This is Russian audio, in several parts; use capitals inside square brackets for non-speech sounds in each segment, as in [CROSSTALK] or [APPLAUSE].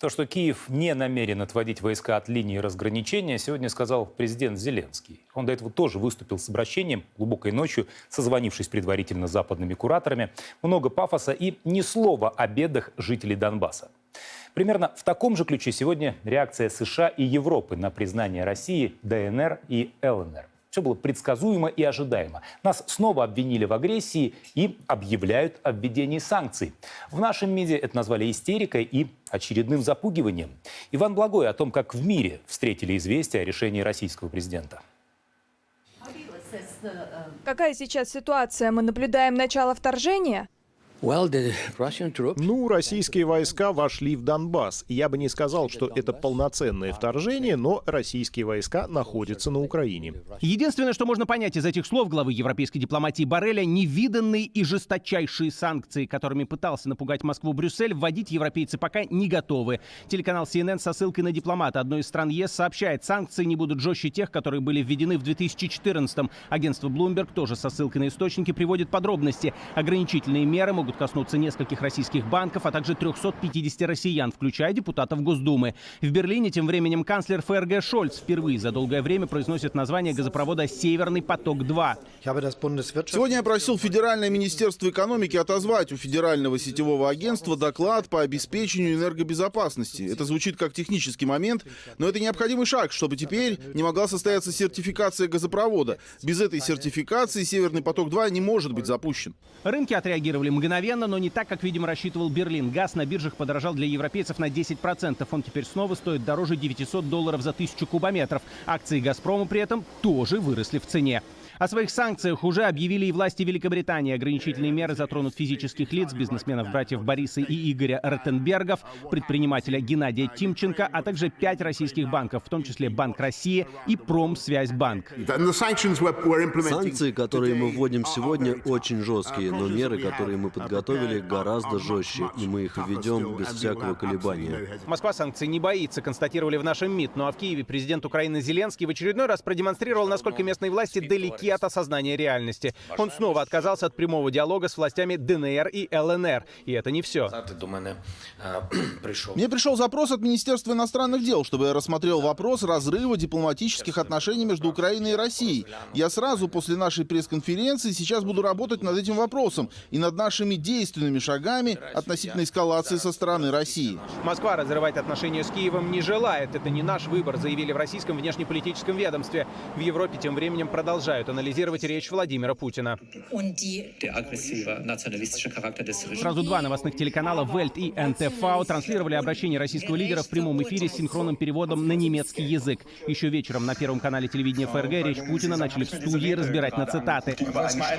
То, что Киев не намерен отводить войска от линии разграничения, сегодня сказал президент Зеленский. Он до этого тоже выступил с обращением глубокой ночью, созвонившись предварительно с западными кураторами. Много пафоса и ни слова о бедах жителей Донбасса. Примерно в таком же ключе сегодня реакция США и Европы на признание России ДНР и ЛНР. Все было предсказуемо и ожидаемо. Нас снова обвинили в агрессии и объявляют о введении санкций. В нашем МИДе это назвали истерикой и очередным запугиванием. Иван Благой о том, как в мире встретили известие о решении российского президента. Какая сейчас ситуация? Мы наблюдаем начало вторжения? Ну, российские войска вошли в Донбасс. Я бы не сказал, что это полноценное вторжение, но российские войска находятся на Украине. Единственное, что можно понять из этих слов главы европейской дипломатии Барреля, невиданные и жесточайшие санкции, которыми пытался напугать Москву Брюссель, вводить европейцы пока не готовы. Телеканал CNN со ссылкой на дипломата одной из стран ЕС сообщает, санкции не будут жестче тех, которые были введены в 2014-м. Агентство Bloomberg тоже со ссылкой на источники приводит подробности. Ограничительные меры могут могут коснуться нескольких российских банков, а также 350 россиян, включая депутатов Госдумы. В Берлине тем временем канцлер ФРГ Шольц впервые за долгое время произносит название газопровода «Северный поток-2». Сегодня я просил Федеральное министерство экономики отозвать у Федерального сетевого агентства доклад по обеспечению энергобезопасности. Это звучит как технический момент, но это необходимый шаг, чтобы теперь не могла состояться сертификация газопровода. Без этой сертификации «Северный поток-2» не может быть запущен. Рынки отреагировали мгновенно мгновенно, но не так, как, видимо, рассчитывал Берлин. Газ на биржах подорожал для европейцев на 10%. Он теперь снова стоит дороже 900 долларов за тысячу кубометров. Акции «Газпрома» при этом тоже выросли в цене. О своих санкциях уже объявили и власти Великобритании. Ограничительные меры затронут физических лиц, бизнесменов братьев Бориса и Игоря Ротенбергов, предпринимателя Геннадия Тимченко, а также пять российских банков, в том числе Банк России и Промсвязьбанк. Санкции, которые мы вводим сегодня, очень жесткие, но меры, которые мы подготовили, гораздо жестче, и мы их введем без всякого колебания. Москва санкций не боится, констатировали в нашем МИД. Ну а в Киеве президент Украины Зеленский в очередной раз продемонстрировал, насколько местные власти далеки от осознания реальности. Он снова отказался от прямого диалога с властями ДНР и ЛНР. И это не все. [CLEARS THROAT] Мне пришел запрос от Министерства иностранных дел, чтобы я рассмотрел вопрос разрыва дипломатических отношений между Украиной и Россией. Я сразу после нашей пресс-конференции сейчас буду работать над этим вопросом и над нашими действенными шагами относительно эскалации со стороны России. Москва разрывать отношения с Киевом не желает. Это не наш выбор, заявили в российском внешнеполитическом ведомстве. В Европе тем временем продолжают анализировать анализировать речь Владимира Путина. Сразу два новостных телеканала Вельт и НТФ транслировали обращение российского лидера в прямом эфире с синхронным переводом на немецкий язык. Еще вечером на Первом канале телевидения ФРГ речь Путина начали в студии разбирать на цитаты.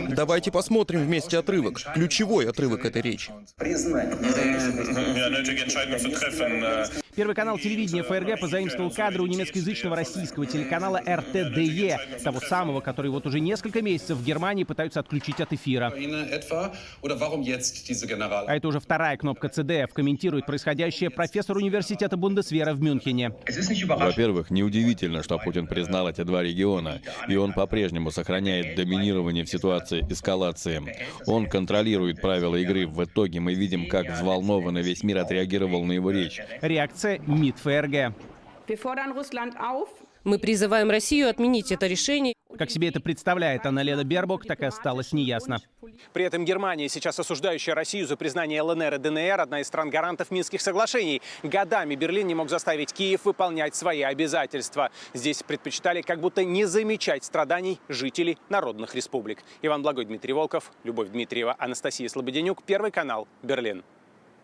Давайте посмотрим вместе отрывок. Ключевой отрывок этой речи. Первый канал телевидения ФРГ позаимствовал кадры у немецкоязычного российского телеканала РТДЕ, того самого, который вот уже несколько месяцев в Германии пытаются отключить от эфира. А это уже вторая кнопка CDF. Комментирует происходящее профессор университета Бундесвера в Мюнхене. Во-первых, неудивительно, что Путин признал эти два региона, и он по-прежнему сохраняет доминирование в ситуации эскалации. Он контролирует правила игры. В итоге мы видим, как взволнованно весь мир отреагировал на его речь. Реакция МИД ФРГ. Мы призываем Россию отменить это решение. Как себе это представляет Анна-Лена Бербок, так и осталось неясно. При этом Германия, сейчас осуждающая Россию за признание ЛНР и ДНР, одна из стран-гарантов Минских соглашений. Годами Берлин не мог заставить Киев выполнять свои обязательства. Здесь предпочитали как будто не замечать страданий жителей народных республик. Иван Благой, Дмитрий Волков, Любовь Дмитриева, Анастасия Слободенюк, Первый канал, Берлин.